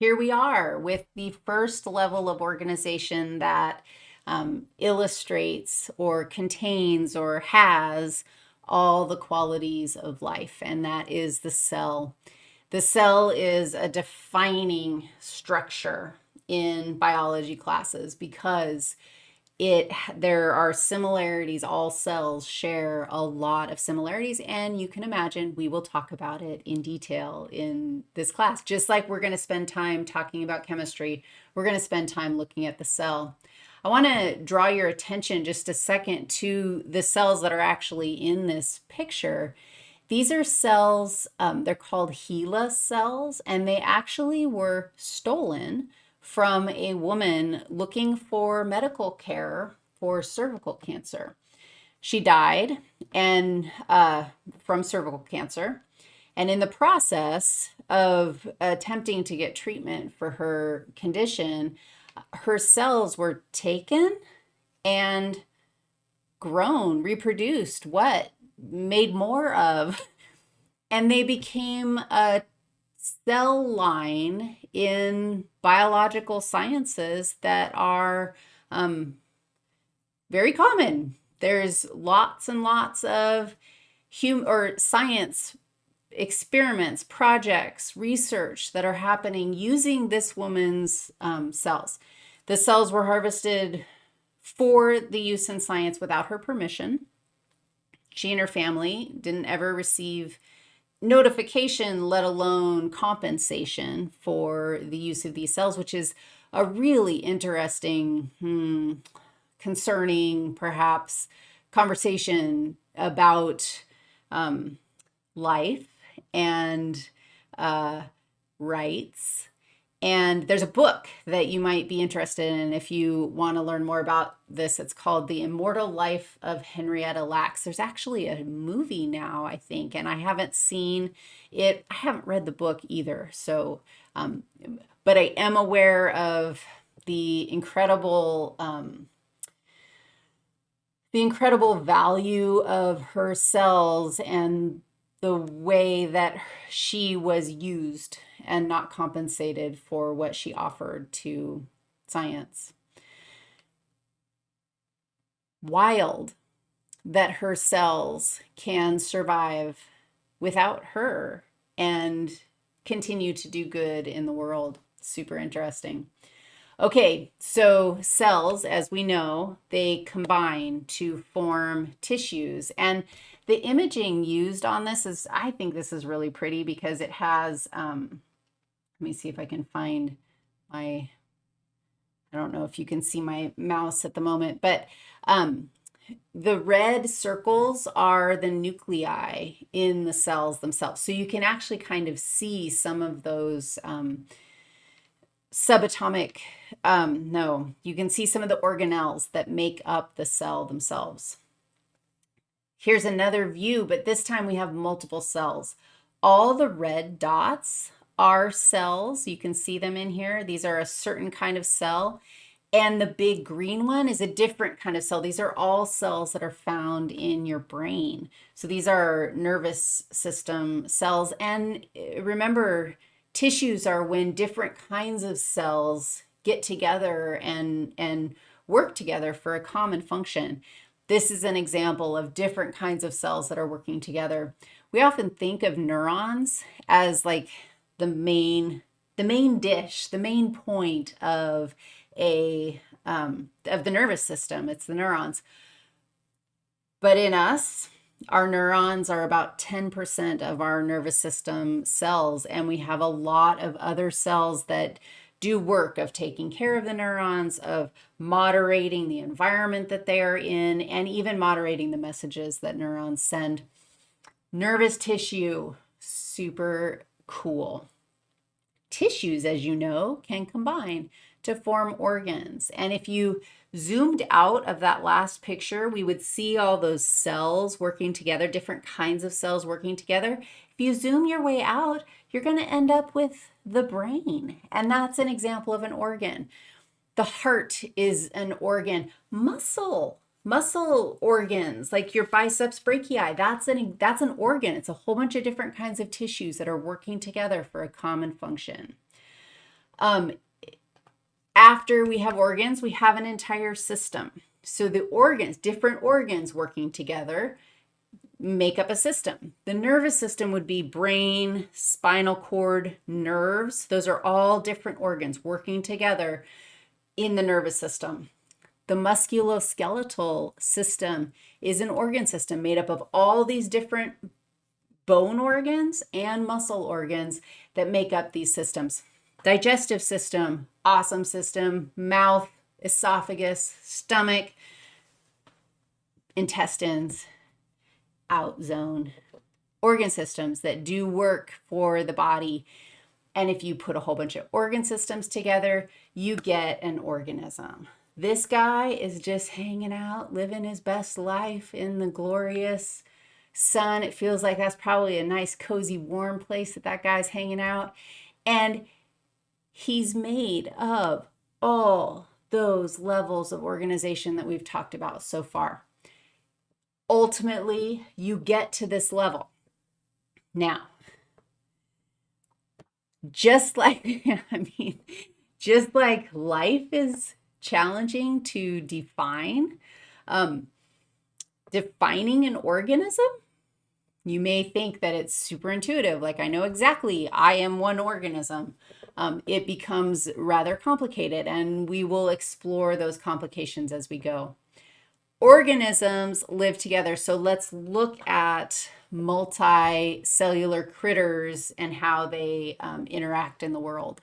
here we are with the first level of organization that um, illustrates or contains or has all the qualities of life, and that is the cell. The cell is a defining structure in biology classes because it there are similarities all cells share a lot of similarities and you can imagine we will talk about it in detail in this class. Just like we're going to spend time talking about chemistry we're going to spend time looking at the cell. I want to draw your attention just a second to the cells that are actually in this picture. These are cells um, they're called HeLa cells and they actually were stolen from a woman looking for medical care for cervical cancer. She died and uh, from cervical cancer. And in the process of attempting to get treatment for her condition, her cells were taken and grown, reproduced, what? Made more of. And they became a cell line in biological sciences that are um, very common. There's lots and lots of hum or science experiments, projects, research that are happening using this woman's um, cells. The cells were harvested for the use in science without her permission. She and her family didn't ever receive notification, let alone compensation for the use of these cells, which is a really interesting, hmm, concerning, perhaps, conversation about um, life and uh, rights and there's a book that you might be interested in if you want to learn more about this. It's called The Immortal Life of Henrietta Lacks. There's actually a movie now, I think, and I haven't seen it. I haven't read the book either. So, um, but I am aware of the incredible, um, the incredible value of her cells and the way that she was used and not compensated for what she offered to science. Wild that her cells can survive without her and continue to do good in the world. Super interesting. Okay, so cells, as we know, they combine to form tissues. And the imaging used on this is, I think this is really pretty because it has, um, let me see if I can find my, I don't know if you can see my mouse at the moment, but um, the red circles are the nuclei in the cells themselves. So you can actually kind of see some of those um, subatomic, um, no, you can see some of the organelles that make up the cell themselves. Here's another view, but this time we have multiple cells. All the red dots are cells. You can see them in here. These are a certain kind of cell. And the big green one is a different kind of cell. These are all cells that are found in your brain. So these are nervous system cells. And eh, remember, tissues are when different kinds of cells get together and, and work together for a common function. This is an example of different kinds of cells that are working together. We often think of neurons as like the main the main dish, the main point of a um, of the nervous system. It's the neurons. But in us, our neurons are about 10% of our nervous system cells, and we have a lot of other cells that do work of taking care of the neurons, of moderating the environment that they are in, and even moderating the messages that neurons send. Nervous tissue, super cool. Tissues, as you know, can combine to form organs. And if you zoomed out of that last picture, we would see all those cells working together, different kinds of cells working together. If you zoom your way out, you're going to end up with the brain. And that's an example of an organ. The heart is an organ. Muscle muscle organs like your biceps brachii that's an that's an organ it's a whole bunch of different kinds of tissues that are working together for a common function Um, after we have organs, we have an entire system. So the organs, different organs working together, make up a system. The nervous system would be brain, spinal cord, nerves. Those are all different organs working together in the nervous system. The musculoskeletal system is an organ system made up of all these different bone organs and muscle organs that make up these systems. Digestive system, awesome system, mouth, esophagus, stomach, intestines, out zone, organ systems that do work for the body. And if you put a whole bunch of organ systems together, you get an organism. This guy is just hanging out, living his best life in the glorious sun. It feels like that's probably a nice, cozy, warm place that that guy's hanging out. And he's made of all those levels of organization that we've talked about so far ultimately you get to this level. Now, just like, I mean, just like life is challenging to define, um, defining an organism, you may think that it's super intuitive, like I know exactly I am one organism. Um, it becomes rather complicated, and we will explore those complications as we go organisms live together. So let's look at multicellular critters and how they um, interact in the world.